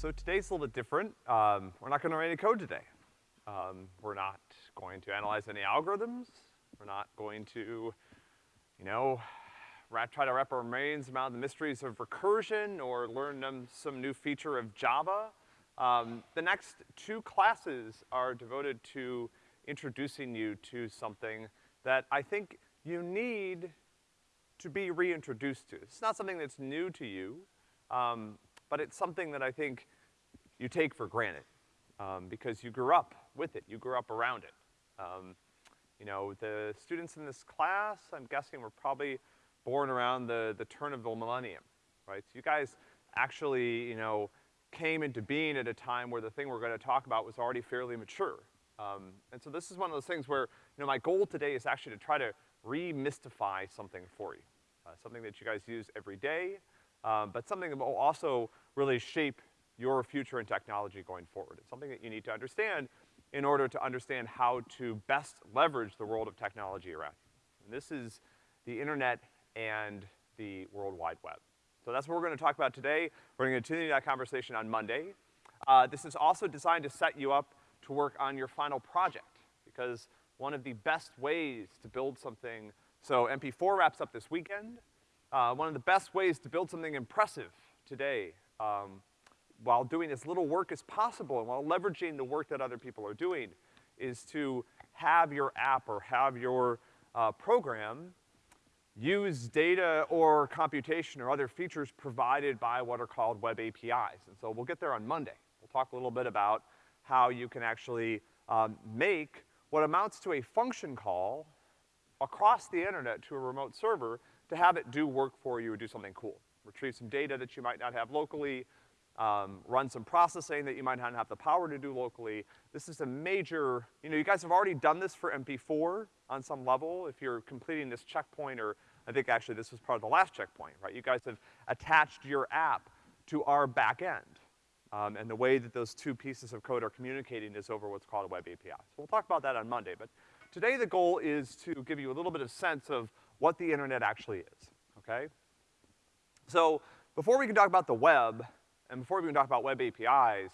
So today's a little bit different. Um, we're not gonna write any code today. Um, we're not going to analyze any algorithms. We're not going to, you know, wrap, try to wrap our brains around the mysteries of recursion or learn some new feature of Java. Um, the next two classes are devoted to introducing you to something that I think you need to be reintroduced to. It's not something that's new to you, um, but it's something that I think you take for granted, um, because you grew up with it, you grew up around it. Um, you know, the students in this class, I'm guessing were probably born around the, the turn of the millennium, right? So you guys actually, you know, came into being at a time where the thing we're gonna talk about was already fairly mature. Um, and so this is one of those things where, you know, my goal today is actually to try to remystify something for you. Uh, something that you guys use every day, um, but something that will also really shape your future in technology going forward. It's something that you need to understand in order to understand how to best leverage the world of technology around you. And this is the internet and the World Wide Web. So that's what we're gonna talk about today. We're gonna continue that conversation on Monday. Uh, this is also designed to set you up to work on your final project, because one of the best ways to build something, so MP4 wraps up this weekend. Uh, one of the best ways to build something impressive today, um, while doing as little work as possible and while leveraging the work that other people are doing, is to have your app or have your uh, program use data or computation or other features provided by what are called web APIs. And so we'll get there on Monday. We'll talk a little bit about how you can actually um, make what amounts to a function call across the internet to a remote server to have it do work for you or do something cool. Retrieve some data that you might not have locally, um, run some processing that you might not have the power to do locally. This is a major, you know, you guys have already done this for MP4 on some level. If you're completing this checkpoint, or I think actually this was part of the last checkpoint, right? You guys have attached your app to our back end. Um, and the way that those two pieces of code are communicating is over what's called a web API. So we'll talk about that on Monday, but today the goal is to give you a little bit of sense of what the internet actually is, okay? So before we can talk about the web, and before we even talk about web APIs,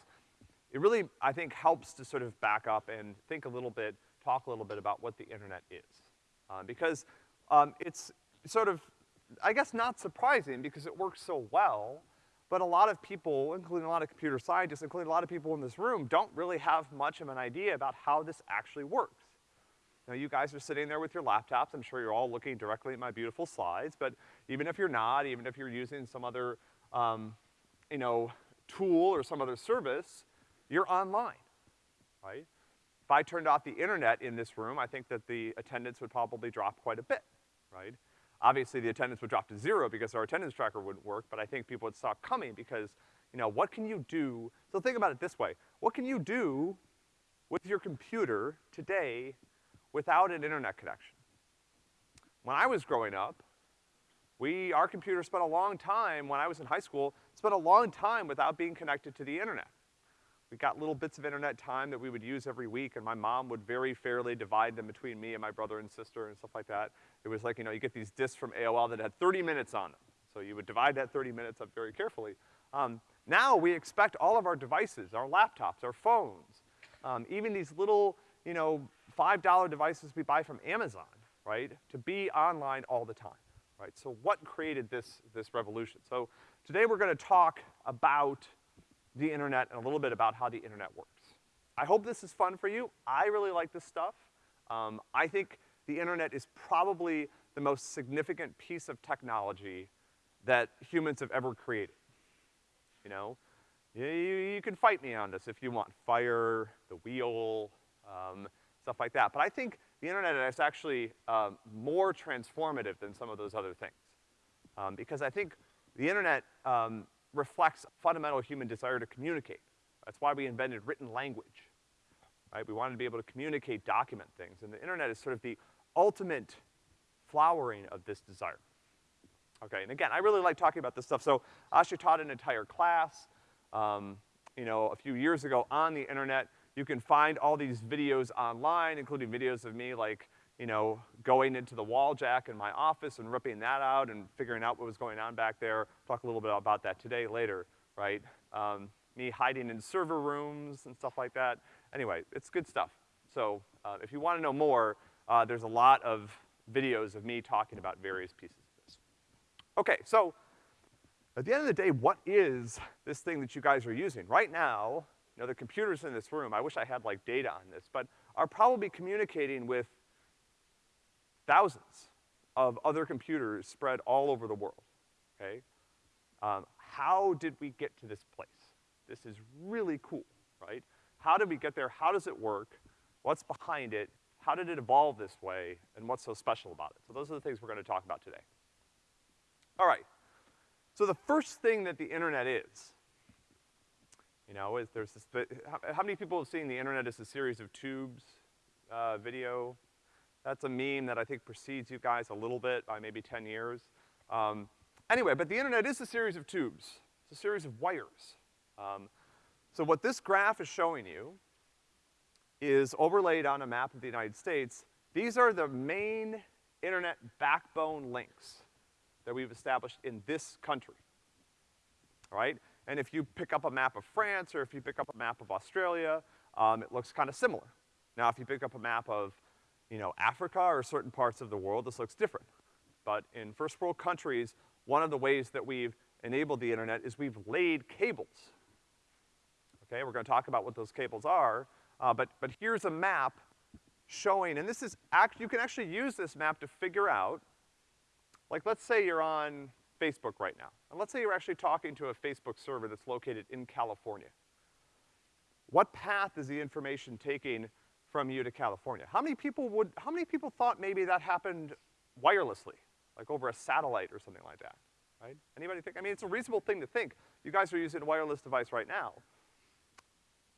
it really, I think, helps to sort of back up and think a little bit, talk a little bit about what the internet is. Uh, because, um, it's sort of, I guess not surprising because it works so well, but a lot of people, including a lot of computer scientists, including a lot of people in this room, don't really have much of an idea about how this actually works. Now, you guys are sitting there with your laptops. I'm sure you're all looking directly at my beautiful slides, but even if you're not, even if you're using some other, um, you know, tool or some other service, you're online, right? If I turned off the internet in this room, I think that the attendance would probably drop quite a bit, right? Obviously, the attendance would drop to zero because our attendance tracker wouldn't work, but I think people would stop coming because, you know, what can you do? So think about it this way. What can you do with your computer today without an internet connection? When I was growing up, we, our computer spent a long time, when I was in high school, spent a long time without being connected to the internet. We got little bits of internet time that we would use every week, and my mom would very fairly divide them between me and my brother and sister and stuff like that. It was like, you know, you get these discs from AOL that had 30 minutes on them. So you would divide that 30 minutes up very carefully. Um, now we expect all of our devices, our laptops, our phones, um, even these little, you know, $5 devices we buy from Amazon, right, to be online all the time, right? So what created this, this revolution? So today we're gonna talk about the internet and a little bit about how the internet works. I hope this is fun for you. I really like this stuff. Um, I think the internet is probably the most significant piece of technology that humans have ever created. You know? You, you can fight me on this if you want. Fire, the wheel, um, stuff like that. But I think the internet is actually um, more transformative than some of those other things. Um, because I think the internet um, reflects fundamental human desire to communicate. That's why we invented written language, right? We wanted to be able to communicate, document things, and the internet is sort of the ultimate flowering of this desire. Okay, and again, I really like talking about this stuff. So Asha taught an entire class, um, you know, a few years ago on the internet. You can find all these videos online, including videos of me like you know, going into the wall jack in my office and ripping that out and figuring out what was going on back there. Talk a little bit about that today later, right? Um, me hiding in server rooms and stuff like that. Anyway, it's good stuff. So, uh, if you wanna know more, uh, there's a lot of videos of me talking about various pieces of this. Okay, so, at the end of the day, what is this thing that you guys are using? Right now, you know, the computers in this room, I wish I had like data on this, but are probably communicating with thousands of other computers spread all over the world, okay? Um, how did we get to this place? This is really cool, right? How did we get there? How does it work? What's behind it? How did it evolve this way? And what's so special about it? So those are the things we're gonna talk about today. All right. So the first thing that the internet is, you know, is there's this, how, how many people have seen the internet as a series of tubes, uh, video? That's a meme that I think precedes you guys a little bit by maybe 10 years. Um, anyway, but the internet is a series of tubes. It's a series of wires. Um, so what this graph is showing you is overlaid on a map of the United States. These are the main internet backbone links that we've established in this country. All right? And if you pick up a map of France or if you pick up a map of Australia, um, it looks kind of similar. Now, if you pick up a map of, you know, Africa or certain parts of the world, this looks different. But in first world countries, one of the ways that we've enabled the internet is we've laid cables. Okay, we're gonna talk about what those cables are, uh, but, but here's a map showing, and this is act, you can actually use this map to figure out, like let's say you're on Facebook right now. And let's say you're actually talking to a Facebook server that's located in California. What path is the information taking from you to California? How many people would, how many people thought maybe that happened wirelessly, like over a satellite or something like that, right? Anybody think, I mean, it's a reasonable thing to think. You guys are using a wireless device right now.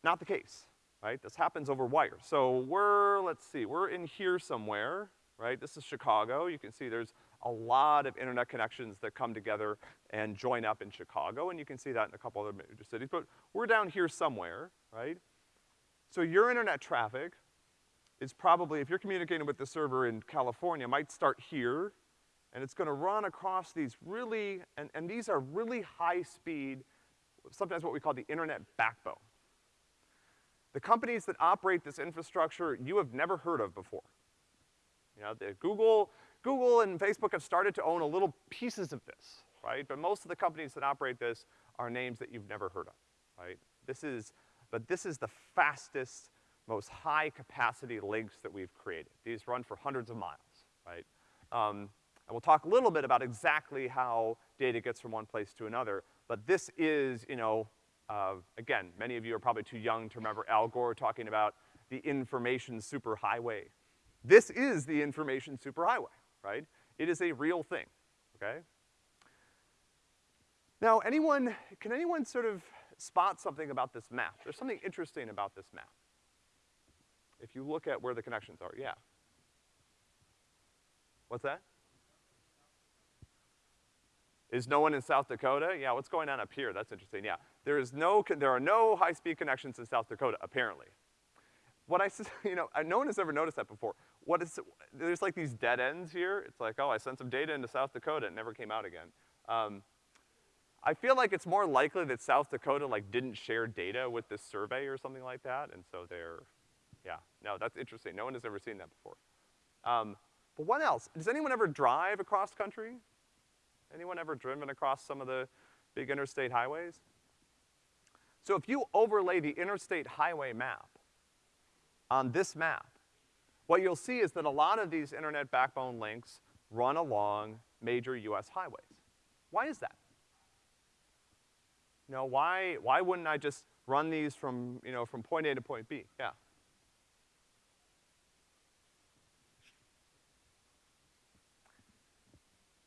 Not the case, right? This happens over wire. So we're, let's see, we're in here somewhere, right? This is Chicago. You can see there's a lot of internet connections that come together and join up in Chicago, and you can see that in a couple other major cities, but we're down here somewhere, right? So your internet traffic is probably, if you're communicating with the server in California, might start here, and it's gonna run across these really, and, and these are really high speed, sometimes what we call the internet backbone. The companies that operate this infrastructure you have never heard of before. You know, the Google, Google and Facebook have started to own a little pieces of this, right? But most of the companies that operate this are names that you've never heard of, right? This is, but this is the fastest, most high capacity links that we've created. These run for hundreds of miles, right? Um, and we'll talk a little bit about exactly how data gets from one place to another, but this is, you know, uh, again, many of you are probably too young to remember Al Gore talking about the information superhighway. This is the information superhighway right? It is a real thing, okay? Now, anyone, can anyone sort of spot something about this map? There's something interesting about this map. If you look at where the connections are, yeah. What's that? Is no one in South Dakota? Yeah, what's going on up here? That's interesting, yeah. There is no, there are no high-speed connections in South Dakota, apparently. What I, said, you know, no one has ever noticed that before what is, there's like these dead ends here. It's like, oh, I sent some data into South Dakota, it never came out again. Um, I feel like it's more likely that South Dakota like didn't share data with this survey or something like that, and so they're, yeah, no, that's interesting. No one has ever seen that before. Um, but what else? Does anyone ever drive across country? Anyone ever driven across some of the big interstate highways? So if you overlay the interstate highway map on this map, what you'll see is that a lot of these internet backbone links run along major US highways. Why is that? You know, why, why wouldn't I just run these from, you know, from point A to point B? Yeah.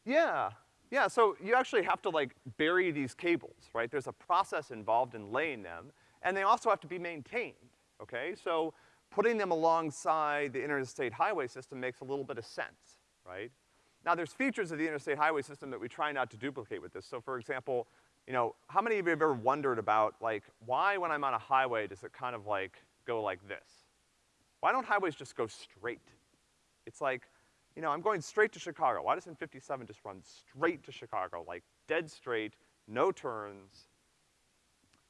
Yeah, yeah, so you actually have to like bury these cables, right? There's a process involved in laying them, and they also have to be maintained, okay? So putting them alongside the interstate highway system makes a little bit of sense, right? Now there's features of the interstate highway system that we try not to duplicate with this. So for example, you know, how many of you have ever wondered about, like, why when I'm on a highway does it kind of like go like this? Why don't highways just go straight? It's like, you know, I'm going straight to Chicago. Why doesn't 57 just run straight to Chicago, like dead straight, no turns?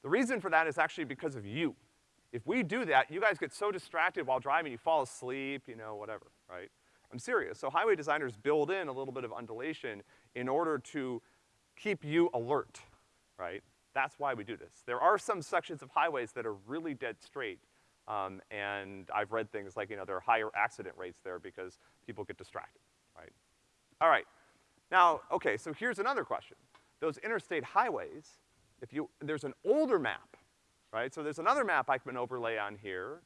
The reason for that is actually because of you. If we do that, you guys get so distracted while driving, you fall asleep, you know, whatever, right? I'm serious. So highway designers build in a little bit of undulation in order to keep you alert, right? That's why we do this. There are some sections of highways that are really dead straight, um, and I've read things like, you know, there are higher accident rates there because people get distracted, right? All right. Now, okay, so here's another question. Those interstate highways, if you, there's an older map, right? So there's another map I can overlay on here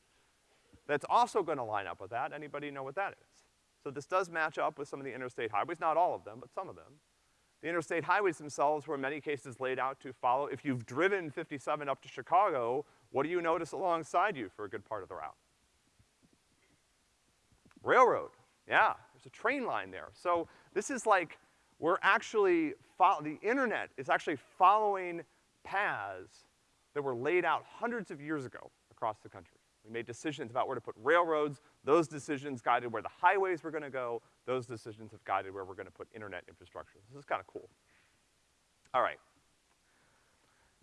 that's also gonna line up with that. Anybody know what that is? So this does match up with some of the interstate highways, not all of them, but some of them. The interstate highways themselves were in many cases laid out to follow, if you've driven 57 up to Chicago, what do you notice alongside you for a good part of the route? Railroad, yeah, there's a train line there. So this is like, we're actually, the internet is actually following paths that were laid out hundreds of years ago across the country. We made decisions about where to put railroads. Those decisions guided where the highways were gonna go. Those decisions have guided where we're gonna put internet infrastructure. This is kinda cool. All right.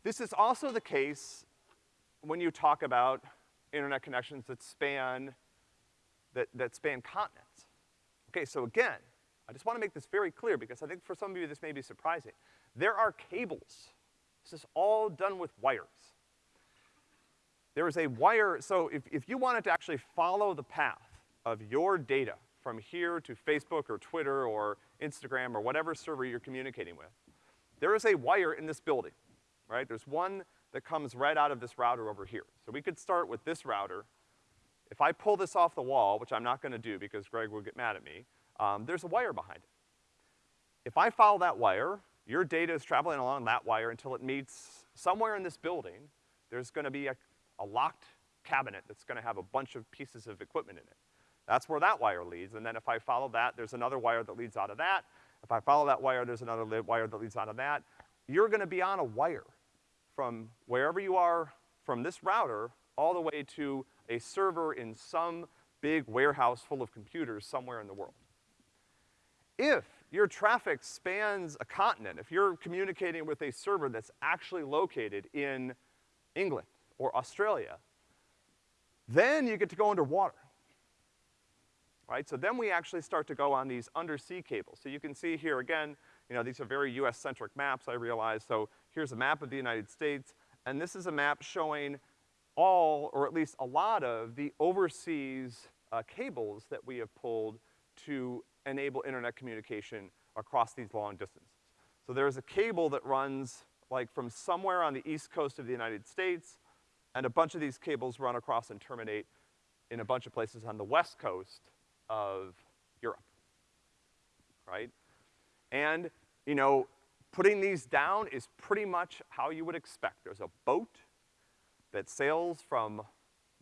This is also the case when you talk about internet connections that span, that, that span continents. Okay, so again, I just wanna make this very clear because I think for some of you this may be surprising. There are cables. This is all done with wires. There is a wire, so if, if you wanted to actually follow the path of your data from here to Facebook or Twitter or Instagram or whatever server you're communicating with, there is a wire in this building, right? There's one that comes right out of this router over here. So we could start with this router. If I pull this off the wall, which I'm not gonna do because Greg will get mad at me, um, there's a wire behind it. If I follow that wire, your data is traveling along that wire until it meets somewhere in this building, there's gonna be a a locked cabinet that's gonna have a bunch of pieces of equipment in it. That's where that wire leads, and then if I follow that, there's another wire that leads out of that. If I follow that wire, there's another wire that leads out of that. You're gonna be on a wire from wherever you are from this router all the way to a server in some big warehouse full of computers somewhere in the world. If your traffic spans a continent, if you're communicating with a server that's actually located in England, or Australia, then you get to go underwater. Right, so then we actually start to go on these undersea cables. So you can see here again, you know, these are very US-centric maps, I realize. So here's a map of the United States, and this is a map showing all, or at least a lot of, the overseas uh, cables that we have pulled to enable internet communication across these long distances. So there's a cable that runs like from somewhere on the east coast of the United States and a bunch of these cables run across and terminate in a bunch of places on the west coast of Europe, right? And, you know, putting these down is pretty much how you would expect. There's a boat that sails from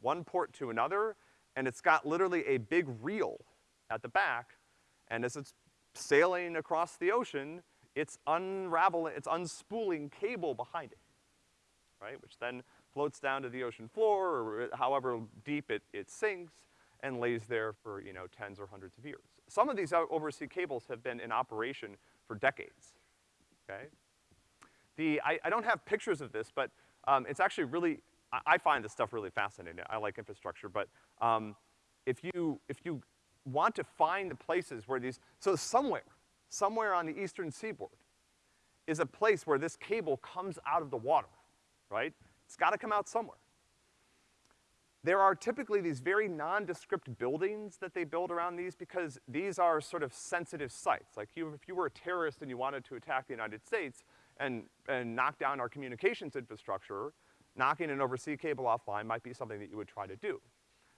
one port to another, and it's got literally a big reel at the back, and as it's sailing across the ocean, it's unraveling, it's unspooling cable behind it, right? Which then floats down to the ocean floor, or however deep it, it sinks, and lays there for, you know, tens or hundreds of years. Some of these oversea cables have been in operation for decades, okay? The, I, I don't have pictures of this, but um, it's actually really, I, I, find this stuff really fascinating. I like infrastructure, but um, if you, if you want to find the places where these, so somewhere, somewhere on the eastern seaboard is a place where this cable comes out of the water, right? It's gotta come out somewhere. There are typically these very nondescript buildings that they build around these because these are sort of sensitive sites. Like you, if you were a terrorist and you wanted to attack the United States and, and knock down our communications infrastructure, knocking an oversea cable offline might be something that you would try to do.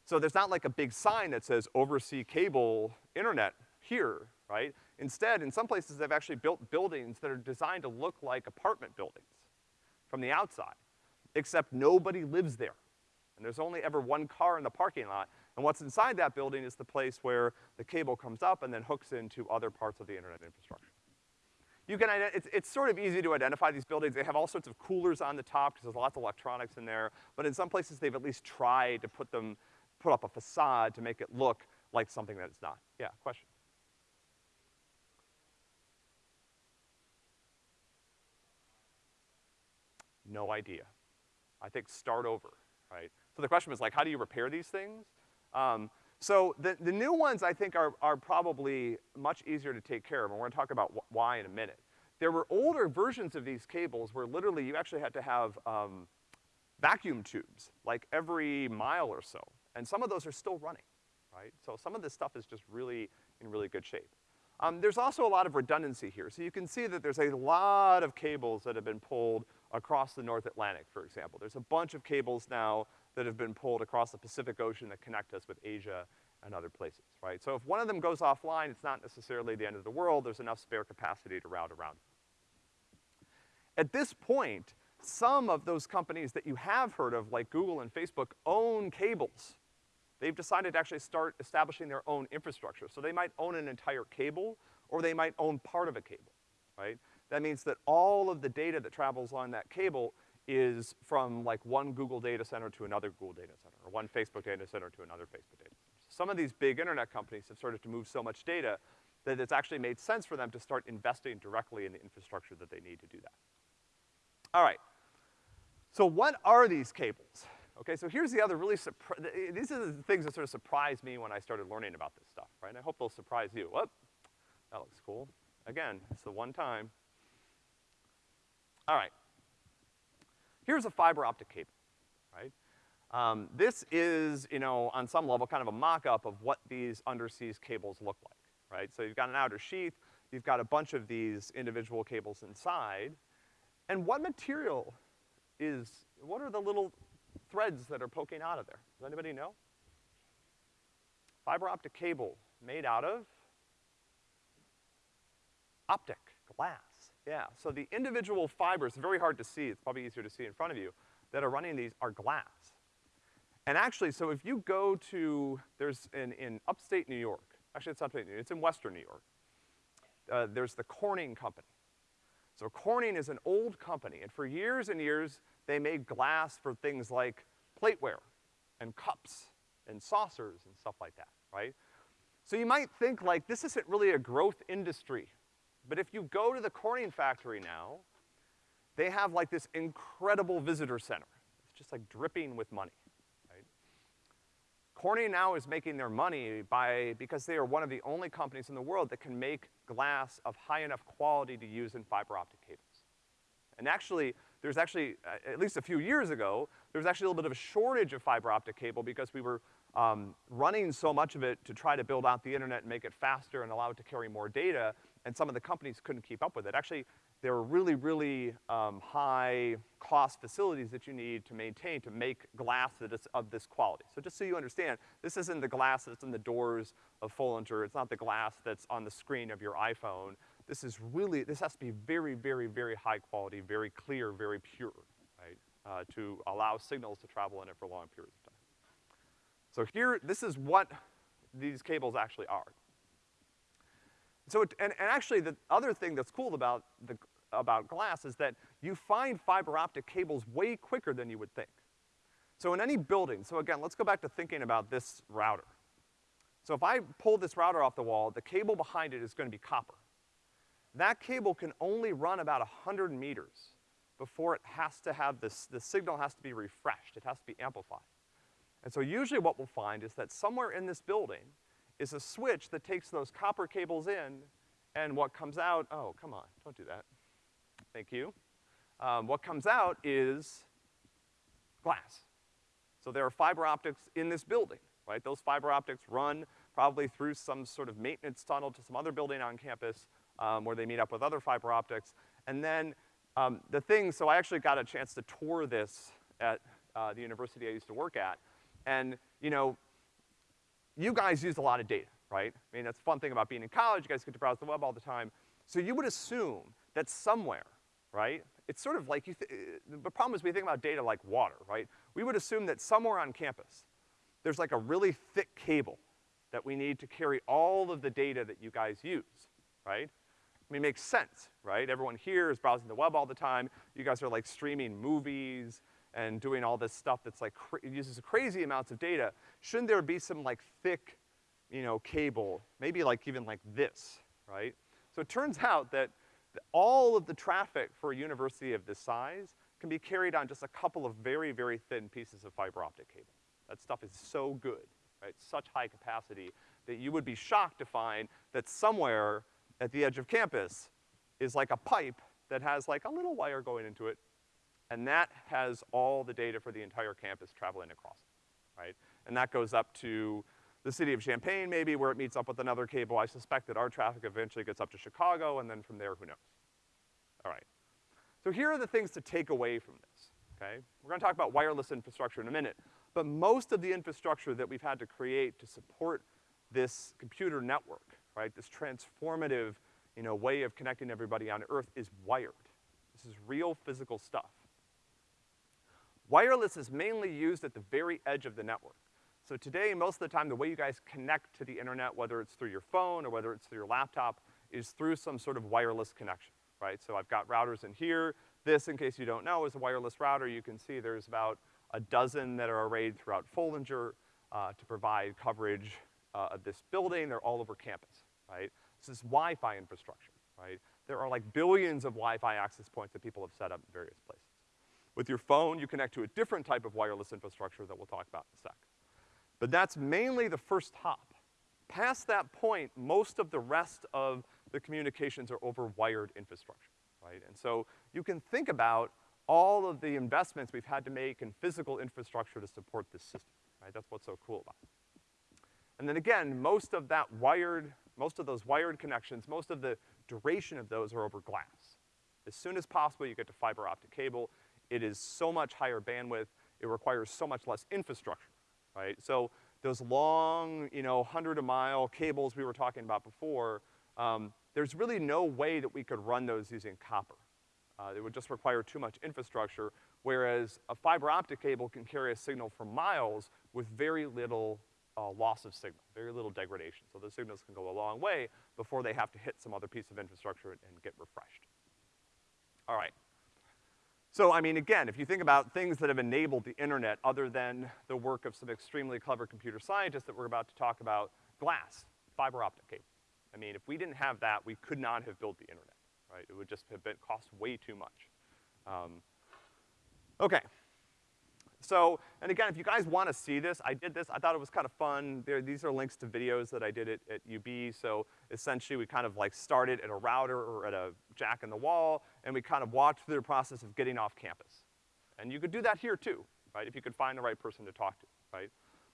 So there's not like a big sign that says oversea cable internet here, right? Instead, in some places they've actually built buildings that are designed to look like apartment buildings from the outside except nobody lives there. And there's only ever one car in the parking lot, and what's inside that building is the place where the cable comes up and then hooks into other parts of the internet infrastructure. You can, it's, it's sort of easy to identify these buildings. They have all sorts of coolers on the top because there's lots of electronics in there, but in some places they've at least tried to put them, put up a facade to make it look like something that it's not. Yeah, question? No idea. I think start over, right? So the question was like, how do you repair these things? Um, so the, the new ones I think are, are probably much easier to take care of, and we're gonna talk about wh why in a minute. There were older versions of these cables where literally you actually had to have, um, vacuum tubes, like every mile or so. And some of those are still running, right? So some of this stuff is just really in really good shape. Um, there's also a lot of redundancy here. So you can see that there's a lot of cables that have been pulled across the North Atlantic, for example. There's a bunch of cables now that have been pulled across the Pacific Ocean that connect us with Asia and other places, right? So if one of them goes offline, it's not necessarily the end of the world. There's enough spare capacity to route around. At this point, some of those companies that you have heard of, like Google and Facebook, own cables. They've decided to actually start establishing their own infrastructure. So they might own an entire cable, or they might own part of a cable, right? That means that all of the data that travels on that cable is from like one Google data center to another Google data center, or one Facebook data center to another Facebook data center. Some of these big internet companies have started to move so much data that it's actually made sense for them to start investing directly in the infrastructure that they need to do that. All right, so what are these cables? Okay, so here's the other really these are the things that sort of surprised me when I started learning about this stuff, right? I hope they'll surprise you. Whoop, that looks cool. Again, it's the one time. All right. Here's a fiber optic cable, right? Um, this is, you know, on some level kind of a mock-up of what these underseas cables look like, right? So you've got an outer sheath, you've got a bunch of these individual cables inside, and what material is, what are the little threads that are poking out of there? Does anybody know? Fiber optic cable made out of optic, glass. Yeah, so the individual fibers, very hard to see, it's probably easier to see in front of you, that are running these are glass. And actually, so if you go to, there's in, in upstate New York, actually it's upstate New York, it's in western New York, uh, there's the Corning Company. So Corning is an old company, and for years and years, they made glass for things like plateware and cups and saucers and stuff like that, right? So you might think like, this isn't really a growth industry. But if you go to the Corning factory now, they have like this incredible visitor center. It's just like dripping with money, right? Corning now is making their money by, because they are one of the only companies in the world that can make glass of high enough quality to use in fiber optic cables. And actually, there's actually, uh, at least a few years ago, there was actually a little bit of a shortage of fiber optic cable because we were um, running so much of it to try to build out the internet and make it faster and allow it to carry more data, and some of the companies couldn't keep up with it. Actually, there are really, really um, high cost facilities that you need to maintain to make glass that is of this quality. So just so you understand, this isn't the glass that's in the doors of Foellinger, it's not the glass that's on the screen of your iPhone. This is really, this has to be very, very, very high quality, very clear, very pure, right? Uh, to allow signals to travel in it for long periods of time. So here, this is what these cables actually are. So, it, and, and actually the other thing that's cool about the, about glass is that you find fiber optic cables way quicker than you would think. So in any building, so again, let's go back to thinking about this router. So if I pull this router off the wall, the cable behind it is gonna be copper. That cable can only run about 100 meters before it has to have this, the signal has to be refreshed, it has to be amplified. And so usually what we'll find is that somewhere in this building is a switch that takes those copper cables in, and what comes out, oh, come on, don't do that. Thank you. Um, what comes out is glass. So there are fiber optics in this building, right? Those fiber optics run probably through some sort of maintenance tunnel to some other building on campus, um, where they meet up with other fiber optics. And then um, the thing, so I actually got a chance to tour this at uh, the university I used to work at. And, you know, you guys use a lot of data, right? I mean, that's the fun thing about being in college, you guys get to browse the web all the time. So you would assume that somewhere, right? It's sort of like you the problem is we think about data like water, right? We would assume that somewhere on campus, there's like a really thick cable that we need to carry all of the data that you guys use, right? I mean, it makes sense, right? Everyone here is browsing the web all the time. You guys are like streaming movies and doing all this stuff that's like, uses crazy amounts of data. Shouldn't there be some like thick, you know, cable, maybe like even like this, right? So it turns out that all of the traffic for a university of this size can be carried on just a couple of very, very thin pieces of fiber optic cable. That stuff is so good, right? Such high capacity that you would be shocked to find that somewhere at the edge of campus is like a pipe that has like a little wire going into it, and that has all the data for the entire campus traveling across it, right? And that goes up to the city of Champaign maybe, where it meets up with another cable. I suspect that our traffic eventually gets up to Chicago, and then from there, who knows? All right. So here are the things to take away from this, okay? We're gonna talk about wireless infrastructure in a minute, but most of the infrastructure that we've had to create to support this computer network, right, this transformative, you know, way of connecting everybody on Earth is wired. This is real physical stuff. Wireless is mainly used at the very edge of the network. So today, most of the time, the way you guys connect to the internet, whether it's through your phone or whether it's through your laptop, is through some sort of wireless connection, right? So I've got routers in here. This, in case you don't know, is a wireless router. You can see there's about a dozen that are arrayed throughout Foellinger, uh, to provide coverage, uh, of this building. They're all over campus, right? This is Wi-Fi infrastructure, right? There are like billions of Wi-Fi access points that people have set up in various places. With your phone, you connect to a different type of wireless infrastructure that we'll talk about in a sec. But that's mainly the first hop. Past that point, most of the rest of the communications are over wired infrastructure, right? And so you can think about all of the investments we've had to make in physical infrastructure to support this system, right? That's what's so cool about it. And then again, most of that wired, most of those wired connections, most of the duration of those are over glass. As soon as possible, you get to fiber optic cable. It is so much higher bandwidth, it requires so much less infrastructure, right? So those long, you know, hundred a mile cables we were talking about before, um, there's really no way that we could run those using copper. Uh, it would just require too much infrastructure, whereas a fiber optic cable can carry a signal for miles with very little uh, loss of signal, very little degradation. So the signals can go a long way before they have to hit some other piece of infrastructure and, get refreshed. All right. So, I mean, again, if you think about things that have enabled the internet other than the work of some extremely clever computer scientists that we're about to talk about, glass, fiber optic cable. I mean, if we didn't have that, we could not have built the internet, right? It would just have been, cost way too much. Um, okay. So, and again, if you guys wanna see this, I did this, I thought it was kind of fun. There, these are links to videos that I did at, at UB, so essentially we kind of like started at a router or at a jack in the wall, and we kind of walked through the process of getting off campus. And you could do that here too, right, if you could find the right person to talk to, right?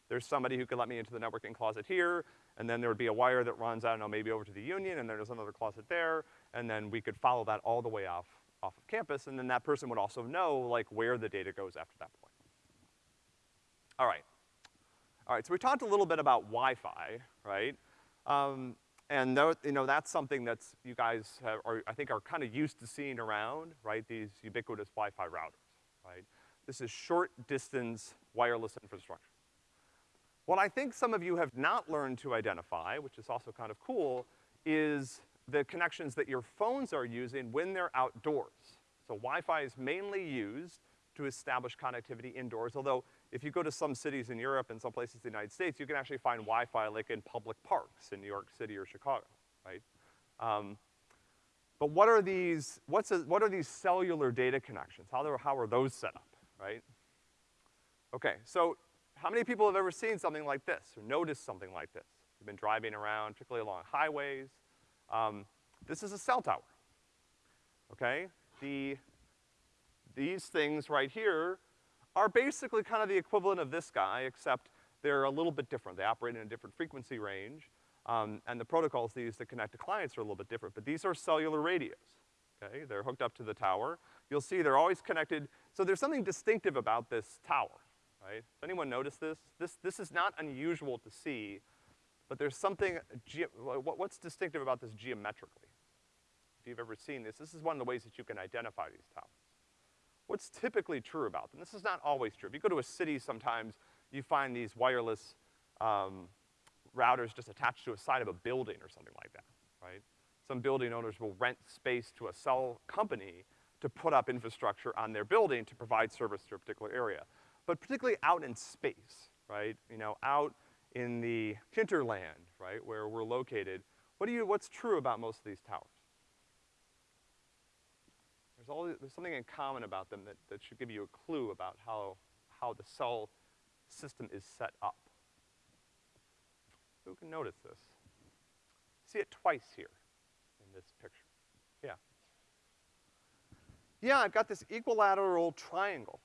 There's somebody who could let me into the networking closet here, and then there would be a wire that runs, I don't know, maybe over to the union, and there's another closet there, and then we could follow that all the way off, off of campus, and then that person would also know, like, where the data goes after that point. All right. All right, so we talked a little bit about Wi-Fi, right? Um, and th you know, that's something that's, you guys have, are, I think are kind of used to seeing around, right? These ubiquitous Wi-Fi routers, right? This is short distance wireless infrastructure. What I think some of you have not learned to identify, which is also kind of cool, is the connections that your phones are using when they're outdoors. So Wi-Fi is mainly used to establish connectivity indoors, although if you go to some cities in Europe and some places in the United States, you can actually find Wi-Fi like in public parks in New York City or Chicago, right? Um, but what are these, what's a, what are these cellular data connections? How, how are those set up, right? Okay, so how many people have ever seen something like this or noticed something like this? You've been driving around, particularly along highways. Um, this is a cell tower, okay? The, these things right here are basically kind of the equivalent of this guy, except they're a little bit different. They operate in a different frequency range, um, and the protocols they use to connect to clients are a little bit different. But these are cellular radios, okay? They're hooked up to the tower. You'll see they're always connected. So there's something distinctive about this tower, right? Does anyone notice this? This, this is not unusual to see, but there's something, what's distinctive about this geometrically? If you've ever seen this, this is one of the ways that you can identify these towers what's typically true about them? This is not always true. If you go to a city sometimes, you find these wireless um, routers just attached to a side of a building or something like that, right? Some building owners will rent space to a cell company to put up infrastructure on their building to provide service to a particular area. But particularly out in space, right? You know, out in the hinterland, right, where we're located, what do you, what's true about most of these towers? There's all, there's something in common about them that, that should give you a clue about how, how the cell system is set up. Who can notice this? See it twice here in this picture. Yeah. Yeah, I've got this equilateral triangle,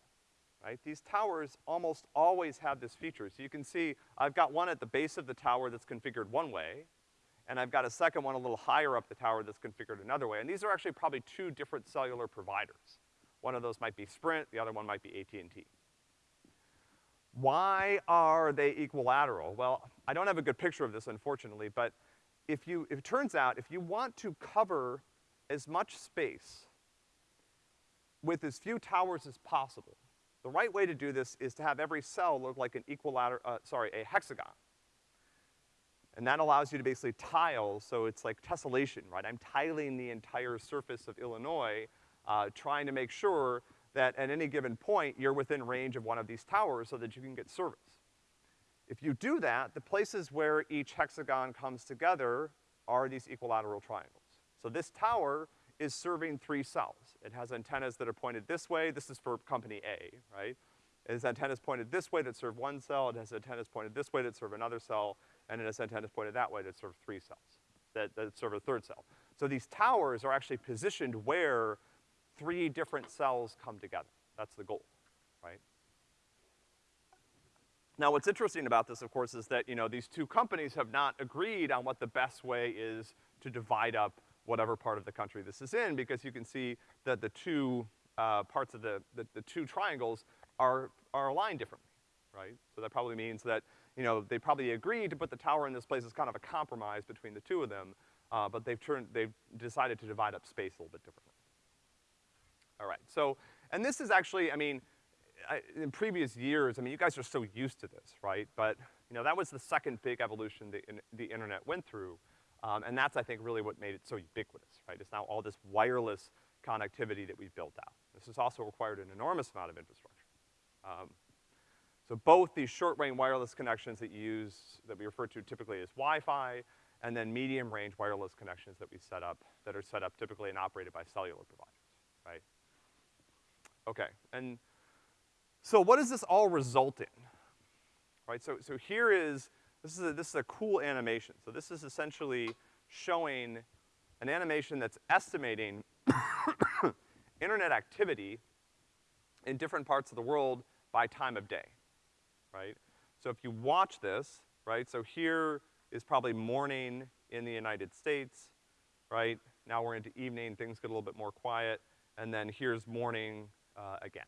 right? These towers almost always have this feature. So you can see I've got one at the base of the tower that's configured one way, and I've got a second one a little higher up the tower that's configured another way. And these are actually probably two different cellular providers. One of those might be Sprint, the other one might be AT&T. Why are they equilateral? Well, I don't have a good picture of this, unfortunately, but if you, if it turns out, if you want to cover as much space with as few towers as possible, the right way to do this is to have every cell look like an equilateral, uh, sorry, a hexagon. And that allows you to basically tile, so it's like tessellation, right? I'm tiling the entire surface of Illinois, uh, trying to make sure that at any given point, you're within range of one of these towers so that you can get service. If you do that, the places where each hexagon comes together are these equilateral triangles. So this tower is serving three cells. It has antennas that are pointed this way, this is for company A, right? It has antennas pointed this way that serve one cell, it has antennas pointed this way that serve another cell, and it has antennas pointed that way that serve three cells, that, that serve a third cell. So these towers are actually positioned where three different cells come together. That's the goal, right? Now what's interesting about this, of course, is that, you know, these two companies have not agreed on what the best way is to divide up whatever part of the country this is in, because you can see that the two, uh, parts of the, the, the two triangles are, are aligned differently, right? So that probably means that, you know, they probably agreed to put the tower in this place as kind of a compromise between the two of them, uh, but they've turned, they've decided to divide up space a little bit differently. All right, so, and this is actually, I mean, I, in previous years, I mean, you guys are so used to this, right? But, you know, that was the second big evolution the, in, the internet went through. Um, and that's, I think, really what made it so ubiquitous, right? It's now all this wireless connectivity that we've built out. This has also required an enormous amount of infrastructure. Um, so both these short-range wireless connections that you use, that we refer to typically as Wi-Fi, and then medium-range wireless connections that we set up, that are set up typically and operated by cellular providers, right? Okay, and so what does this all result in? Right, so, so here is, this is a, this is a cool animation. So this is essentially showing an animation that's estimating internet activity in different parts of the world by time of day, right? So if you watch this, right, so here is probably morning in the United States, right? Now we're into evening, things get a little bit more quiet, and then here's morning uh, again,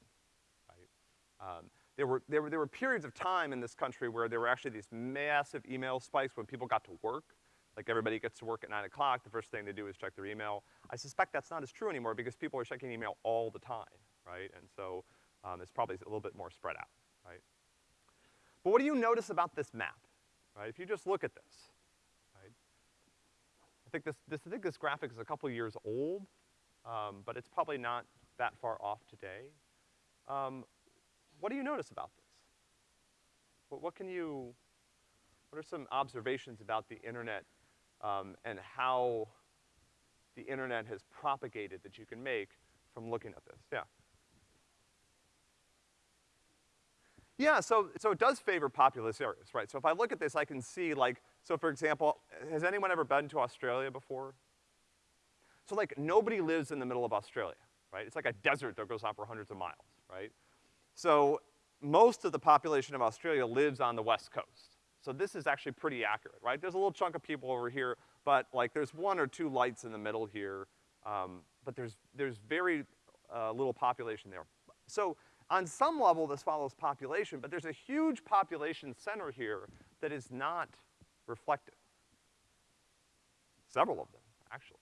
right? Um, there were, there were, there were periods of time in this country where there were actually these massive email spikes when people got to work. Like everybody gets to work at nine o'clock, the first thing they do is check their email. I suspect that's not as true anymore because people are checking email all the time, right? And so, um, it's probably a little bit more spread out? But what do you notice about this map, right? If you just look at this, right? I think this, this, I think this graphic is a couple years old, um, but it's probably not that far off today. Um, what do you notice about this? What, what, can you, what are some observations about the internet um, and how the internet has propagated that you can make from looking at this? Yeah. Yeah, so, so it does favor populous areas, right? So if I look at this, I can see like, so for example, has anyone ever been to Australia before? So like, nobody lives in the middle of Australia right? It's like a desert that goes on for hundreds of miles, right? So most of the population of Australia lives on the west coast. So this is actually pretty accurate, right? There's a little chunk of people over here, but like there's one or two lights in the middle here, um, but there's, there's very uh, little population there. So on some level this follows population, but there's a huge population center here that is not reflected. Several of them, actually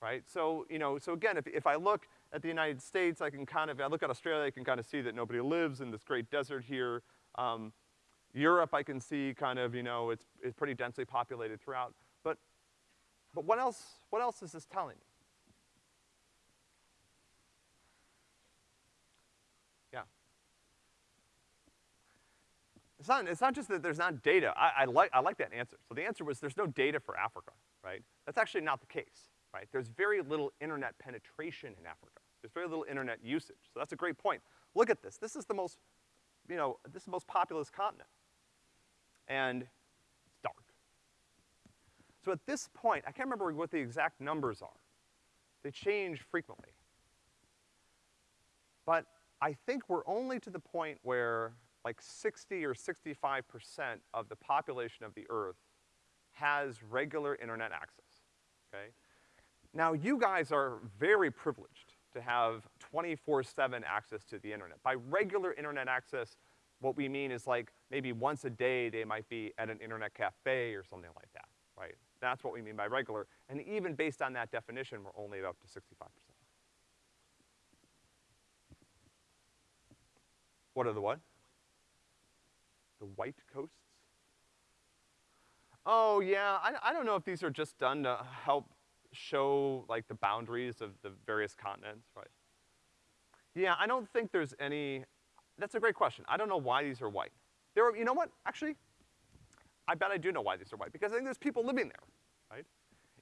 right? So, you know, so again, if, if I look at the United States, I can kind of, I look at Australia, I can kind of see that nobody lives in this great desert here. Um, Europe, I can see kind of, you know, it's, it's pretty densely populated throughout. But, but what else, what else is this telling me? Yeah. It's not, it's not just that there's not data. I, I like, I like that answer. So the answer was there's no data for Africa, right? That's actually not the case right? There's very little internet penetration in Africa. There's very little internet usage. So that's a great point. Look at this. This is the most, you know, this is the most populous continent. And it's dark. So at this point, I can't remember what the exact numbers are. They change frequently. But I think we're only to the point where like 60 or 65% of the population of the Earth has regular internet access, okay? Now, you guys are very privileged to have 24-7 access to the internet. By regular internet access, what we mean is like maybe once a day they might be at an internet cafe or something like that, right? That's what we mean by regular. And even based on that definition, we're only up to 65%. What are the what? The white coasts? Oh, yeah, I, I don't know if these are just done to help show, like, the boundaries of the various continents, right? Yeah, I don't think there's any, that's a great question. I don't know why these are white. There are, you know what, actually, I bet I do know why these are white, because I think there's people living there, right?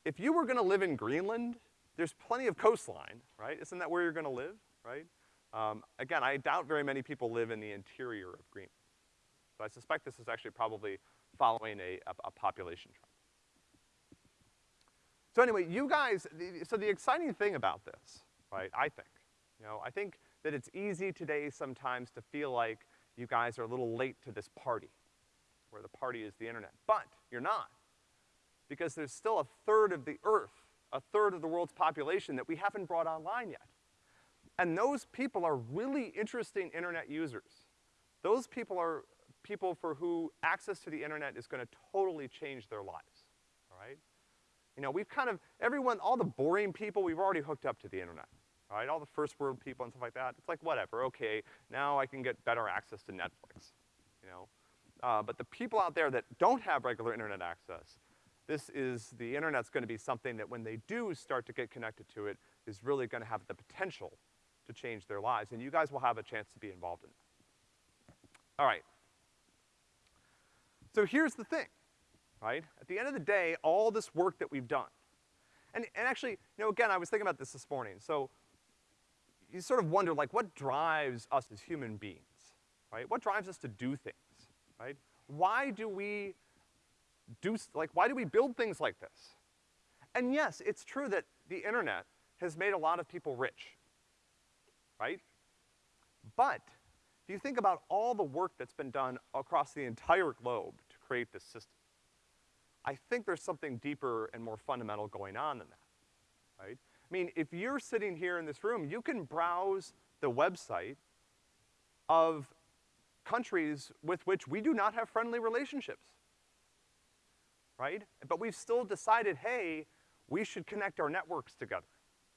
If you were gonna live in Greenland, there's plenty of coastline, right? Isn't that where you're gonna live, right? Um, again, I doubt very many people live in the interior of Greenland. So I suspect this is actually probably following a, a, a population trend. So anyway, you guys, the, so the exciting thing about this, right, I think, you know, I think that it's easy today sometimes to feel like you guys are a little late to this party, where the party is the internet. But you're not. Because there's still a third of the earth, a third of the world's population that we haven't brought online yet. And those people are really interesting internet users. Those people are people for who access to the internet is gonna totally change their lives, all right? You know, we've kind of, everyone, all the boring people, we've already hooked up to the internet, all right? All the first world people and stuff like that, it's like, whatever, okay, now I can get better access to Netflix, you know? Uh, but the people out there that don't have regular internet access, this is, the internet's gonna be something that when they do start to get connected to it, is really gonna have the potential to change their lives, and you guys will have a chance to be involved in that. All right. So here's the thing, right? At the end of the day, all this work that we've done, and, and actually, you know, again, I was thinking about this this morning, so you sort of wonder, like, what drives us as human beings, right? What drives us to do things, right? Why do we do, like, why do we build things like this? And yes, it's true that the internet has made a lot of people rich, right? But if you think about all the work that's been done across the entire globe create this system, I think there's something deeper and more fundamental going on than that, right? I mean, if you're sitting here in this room, you can browse the website of countries with which we do not have friendly relationships, right? But we've still decided, hey, we should connect our networks together,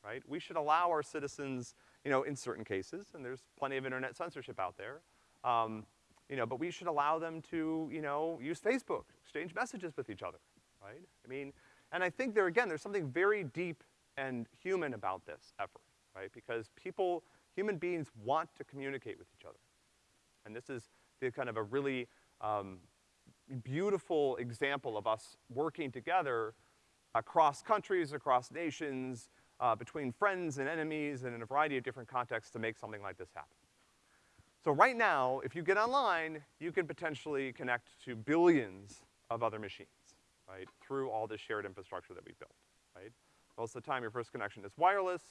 right? We should allow our citizens you know, in certain cases, and there's plenty of internet censorship out there. Um, you know, but we should allow them to, you know, use Facebook, exchange messages with each other, right? I mean, and I think there, again, there's something very deep and human about this effort, right? Because people, human beings want to communicate with each other. And this is the kind of a really, um, beautiful example of us working together across countries, across nations, uh, between friends and enemies and in a variety of different contexts to make something like this happen. So right now, if you get online, you can potentially connect to billions of other machines, right, through all this shared infrastructure that we built, right? Most of the time, your first connection is wireless,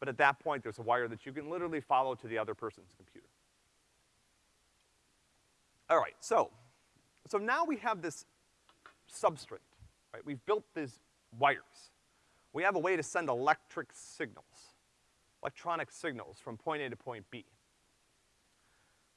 but at that point, there's a wire that you can literally follow to the other person's computer. All right, so, so now we have this substrate, right? We've built these wires we have a way to send electric signals, electronic signals from point A to point B.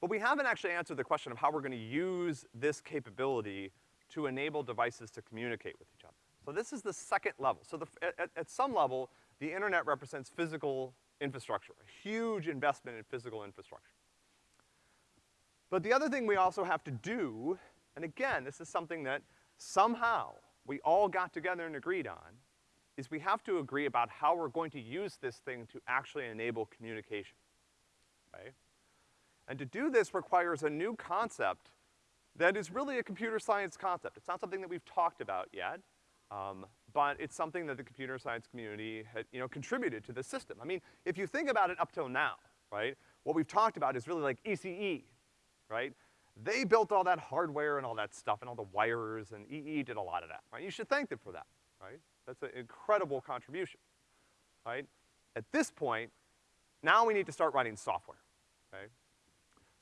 But we haven't actually answered the question of how we're gonna use this capability to enable devices to communicate with each other. So this is the second level. So the, at, at some level, the internet represents physical infrastructure, a huge investment in physical infrastructure. But the other thing we also have to do, and again, this is something that somehow we all got together and agreed on, is we have to agree about how we're going to use this thing to actually enable communication, right? And to do this requires a new concept that is really a computer science concept. It's not something that we've talked about yet, um, but it's something that the computer science community had, you know, contributed to the system. I mean, if you think about it up till now, right, what we've talked about is really like ECE, right? They built all that hardware and all that stuff and all the wires, and EE did a lot of that, right? You should thank them for that, right? That's an incredible contribution, right? At this point, now we need to start writing software, okay?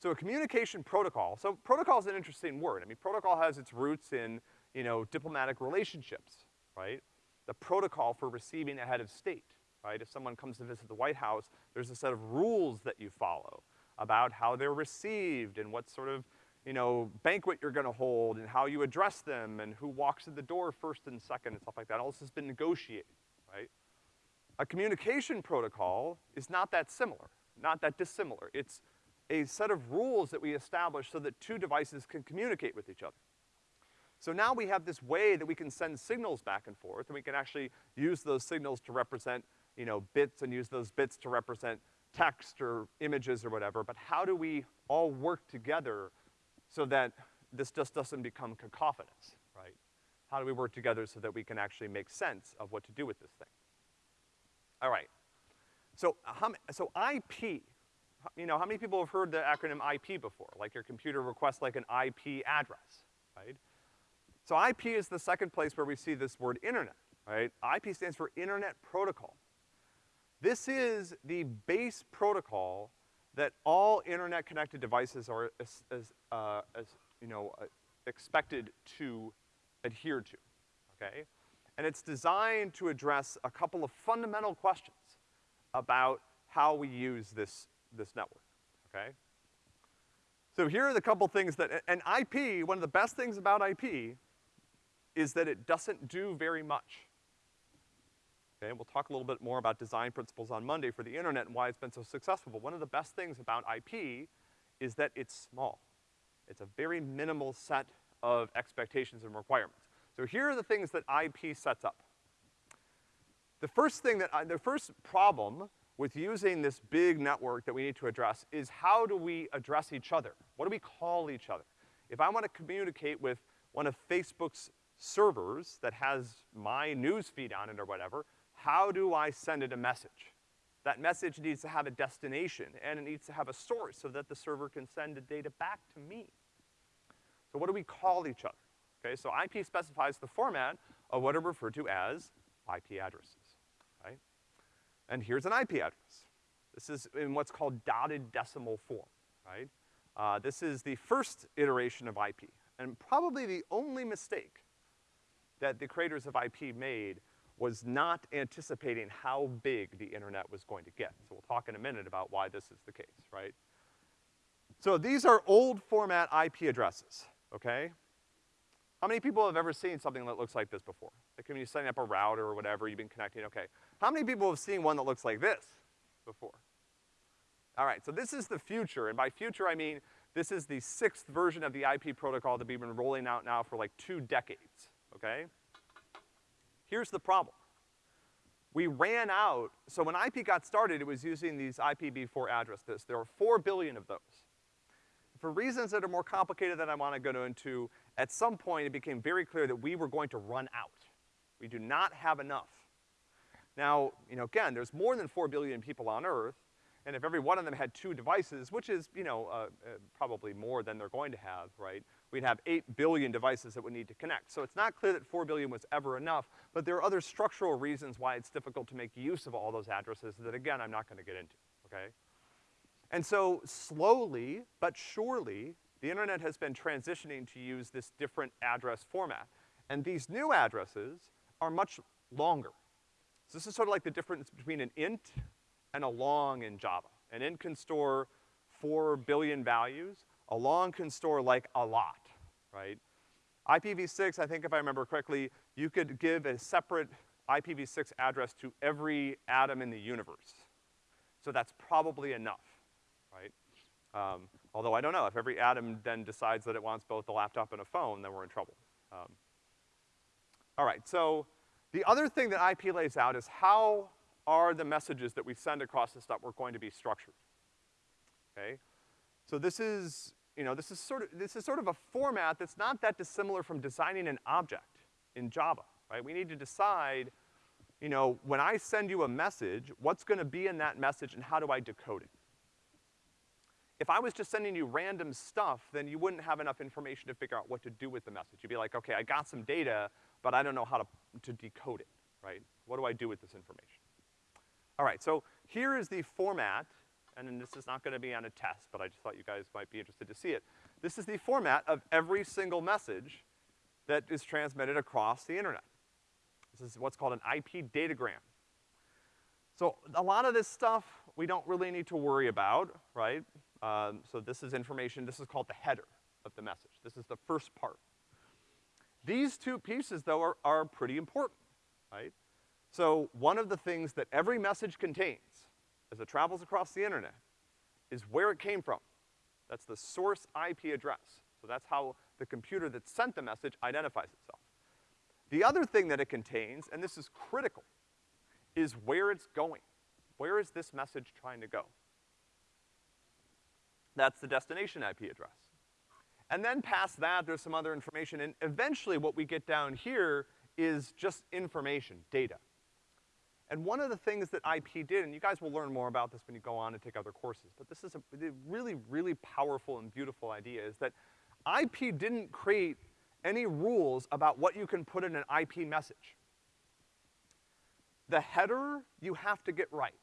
So a communication protocol, so protocol is an interesting word. I mean, protocol has its roots in, you know, diplomatic relationships, right? The protocol for receiving a head of state, right? If someone comes to visit the White House, there's a set of rules that you follow about how they're received and what sort of, you know, banquet you're gonna hold and how you address them and who walks in the door first and second and stuff like that. All this has been negotiated, right? A communication protocol is not that similar, not that dissimilar. It's a set of rules that we establish so that two devices can communicate with each other. So now we have this way that we can send signals back and forth, and we can actually use those signals to represent, you know, bits and use those bits to represent text or images or whatever, but how do we all work together so that this just doesn't become cacophonous, right? How do we work together so that we can actually make sense of what to do with this thing? All right. So, how, so IP, you know, how many people have heard the acronym IP before? Like your computer requests like an IP address, right? So IP is the second place where we see this word internet, right? IP stands for Internet Protocol. This is the base protocol that all internet-connected devices are as, as, uh, as you know, uh, expected to adhere to, okay? And it's designed to address a couple of fundamental questions about how we use this, this network, okay? So here are the couple things that, and IP, one of the best things about IP is that it doesn't do very much. Okay, we'll talk a little bit more about design principles on Monday for the internet and why it's been so successful, but one of the best things about IP is that it's small. It's a very minimal set of expectations and requirements. So here are the things that IP sets up. The first thing that, I, the first problem with using this big network that we need to address is how do we address each other? What do we call each other? If I wanna communicate with one of Facebook's servers that has my news feed on it or whatever, how do I send it a message? That message needs to have a destination, and it needs to have a source so that the server can send the data back to me. So what do we call each other? Okay, so IP specifies the format of what are referred to as IP addresses, right? And here's an IP address. This is in what's called dotted decimal form, right? Uh, this is the first iteration of IP, and probably the only mistake that the creators of IP made was not anticipating how big the internet was going to get. So we'll talk in a minute about why this is the case, right? So these are old format IP addresses, okay? How many people have ever seen something that looks like this before? Like when you're setting up a router or whatever, you've been connecting, okay. How many people have seen one that looks like this before? All right, so this is the future, and by future I mean this is the sixth version of the IP protocol that we've been rolling out now for like two decades, okay? Here's the problem. We ran out, so when IP got started, it was using these IPv4 addresses. There are four billion of those. For reasons that are more complicated than I wanna go into, at some point it became very clear that we were going to run out. We do not have enough. Now, you know, again, there's more than four billion people on Earth, and if every one of them had two devices, which is, you know, uh, uh, probably more than they're going to have, right? We'd have eight billion devices that would need to connect. So it's not clear that four billion was ever enough, but there are other structural reasons why it's difficult to make use of all those addresses that again, I'm not gonna get into, okay? And so slowly, but surely, the internet has been transitioning to use this different address format. And these new addresses are much longer. So this is sort of like the difference between an int and a long in Java. An int can store four billion values. A long can store like a lot, right? IPv6, I think if I remember correctly, you could give a separate IPv6 address to every atom in the universe. So that's probably enough, right? Um, although I don't know, if every atom then decides that it wants both a laptop and a phone, then we're in trouble. Um, all right, so the other thing that IP lays out is how are the messages that we send across this network going to be structured, okay? So this is, you know, this is sort of, this is sort of a format that's not that dissimilar from designing an object in Java, right? We need to decide, you know, when I send you a message, what's gonna be in that message and how do I decode it? If I was just sending you random stuff, then you wouldn't have enough information to figure out what to do with the message. You'd be like, okay, I got some data, but I don't know how to, to decode it, right? What do I do with this information? All right, so here is the format, and then this is not gonna be on a test, but I just thought you guys might be interested to see it. This is the format of every single message that is transmitted across the internet. This is what's called an IP datagram. So a lot of this stuff we don't really need to worry about, right? Um, so this is information, this is called the header of the message. This is the first part. These two pieces, though, are, are pretty important, right? So one of the things that every message contains as it travels across the internet is where it came from. That's the source IP address. So that's how the computer that sent the message identifies itself. The other thing that it contains, and this is critical, is where it's going. Where is this message trying to go? That's the destination IP address. And then past that, there's some other information, and eventually what we get down here is just information, data. And one of the things that IP did, and you guys will learn more about this when you go on and take other courses, but this is a really, really powerful and beautiful idea, is that IP didn't create any rules about what you can put in an IP message. The header, you have to get right.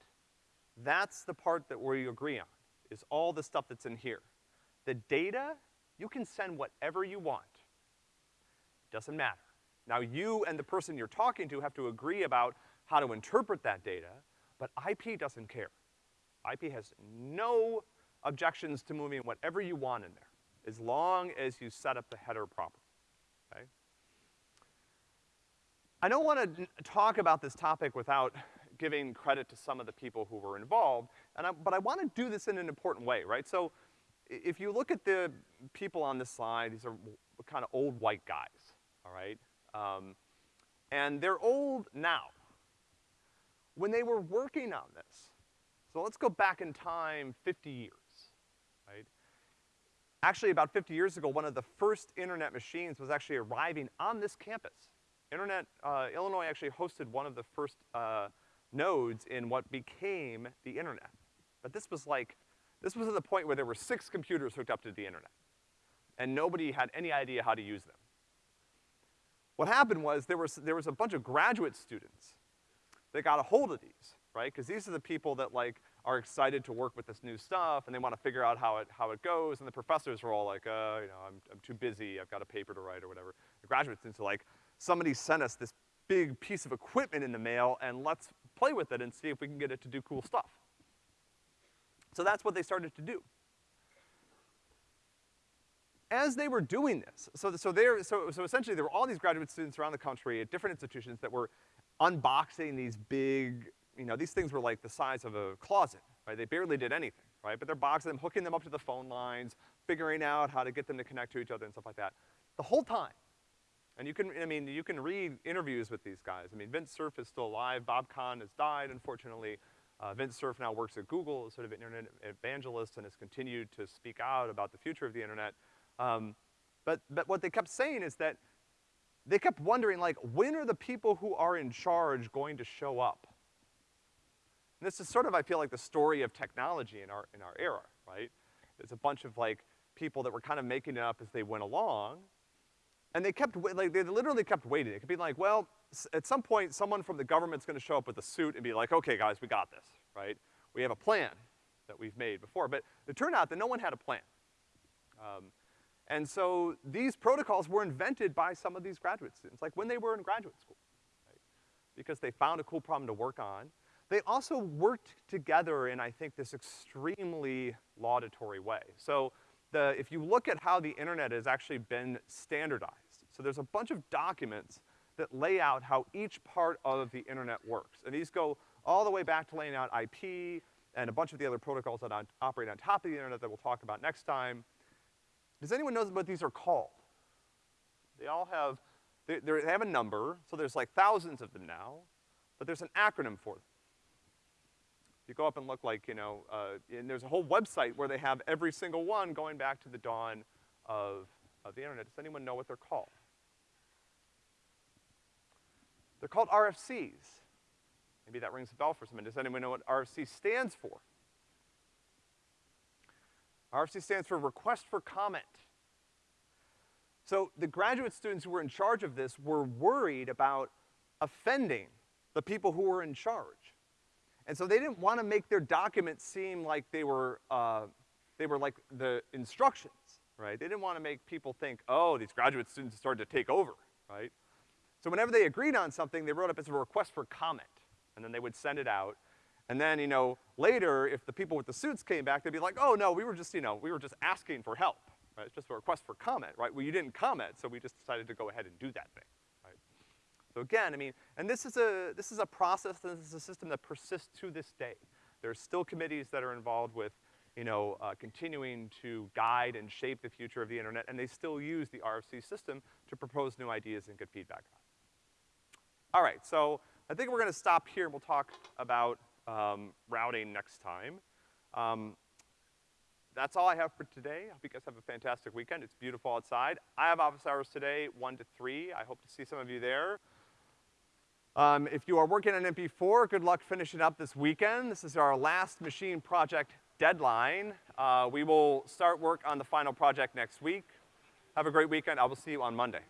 That's the part that we agree on, is all the stuff that's in here. The data, you can send whatever you want. Doesn't matter. Now you and the person you're talking to have to agree about how to interpret that data, but IP doesn't care. IP has no objections to moving whatever you want in there, as long as you set up the header properly, okay? I don't wanna talk about this topic without giving credit to some of the people who were involved, and I, but I wanna do this in an important way, right? So, if you look at the people on this slide, these are kind of old white guys, all right? Um, and they're old now. When they were working on this, so let's go back in time 50 years, right? Actually, about 50 years ago, one of the first internet machines was actually arriving on this campus. Internet, uh, Illinois actually hosted one of the first, uh, nodes in what became the internet. But this was like, this was at the point where there were six computers hooked up to the internet. And nobody had any idea how to use them. What happened was there was, there was a bunch of graduate students that got a hold of these, right? Because these are the people that like are excited to work with this new stuff and they wanna figure out how it, how it goes and the professors were all like, uh, you know, I'm, I'm too busy, I've got a paper to write or whatever. The graduate students are like, somebody sent us this big piece of equipment in the mail and let's play with it and see if we can get it to do cool stuff. So that's what they started to do. As they were doing this, so, so there, so, so essentially there were all these graduate students around the country at different institutions that were unboxing these big, you know, these things were like the size of a closet, right? They barely did anything, right? But they're boxing them, hooking them up to the phone lines, figuring out how to get them to connect to each other and stuff like that. The whole time, and you can, I mean, you can read interviews with these guys. I mean, Vint Cerf is still alive. Bob Kahn has died, unfortunately. Uh, Vint Cerf now works at Google as sort of an internet evangelist and has continued to speak out about the future of the internet. Um, but, but what they kept saying is that they kept wondering, like, when are the people who are in charge going to show up? And this is sort of, I feel like, the story of technology in our, in our era, right? There's a bunch of, like, people that were kind of making it up as they went along, and they kept, like, they literally kept waiting. It could be like, well, at some point, someone from the government's gonna show up with a suit and be like, okay, guys, we got this, right? We have a plan that we've made before. But it turned out that no one had a plan. Um, and so these protocols were invented by some of these graduate students, like when they were in graduate school, right? Because they found a cool problem to work on. They also worked together in, I think, this extremely laudatory way. So the, if you look at how the internet has actually been standardized, so there's a bunch of documents that lay out how each part of the internet works. And these go all the way back to laying out IP and a bunch of the other protocols that on, operate on top of the internet that we'll talk about next time. Does anyone know what these are called? They all have, they, they have a number, so there's like thousands of them now, but there's an acronym for them. You go up and look like, you know, uh, and there's a whole website where they have every single one going back to the dawn of, of the internet. Does anyone know what they're called? They're called RFCs. Maybe that rings a bell for someone. Does anyone know what RFC stands for? RFC stands for Request for Comment. So the graduate students who were in charge of this were worried about offending the people who were in charge. And so they didn't want to make their documents seem like they were, uh, they were like the instructions, right? They didn't want to make people think, oh, these graduate students started to take over, right? So whenever they agreed on something, they wrote up as a request for comment, and then they would send it out. And then, you know, later, if the people with the suits came back, they'd be like, oh, no, we were just, you know, we were just asking for help, right? It's just a request for comment, right? Well, you didn't comment, so we just decided to go ahead and do that thing. So again, I mean, and this is a, this is a process, this is a system that persists to this day. There are still committees that are involved with, you know, uh, continuing to guide and shape the future of the internet, and they still use the RFC system to propose new ideas and get feedback on. All right, so I think we're gonna stop here and we'll talk about um, routing next time. Um, that's all I have for today. I hope you guys have a fantastic weekend. It's beautiful outside. I have office hours today, one to three. I hope to see some of you there. Um, if you are working on MP4, good luck finishing up this weekend. This is our last machine project deadline. Uh, we will start work on the final project next week. Have a great weekend. I will see you on Monday.